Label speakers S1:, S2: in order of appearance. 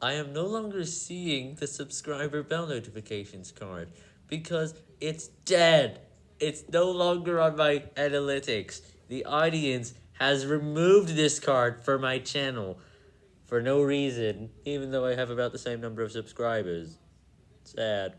S1: I am no longer seeing the subscriber bell notifications card because it's dead. It's no longer on my analytics. The audience has removed this card for my channel for no reason, even though I have about the same number of subscribers. Sad.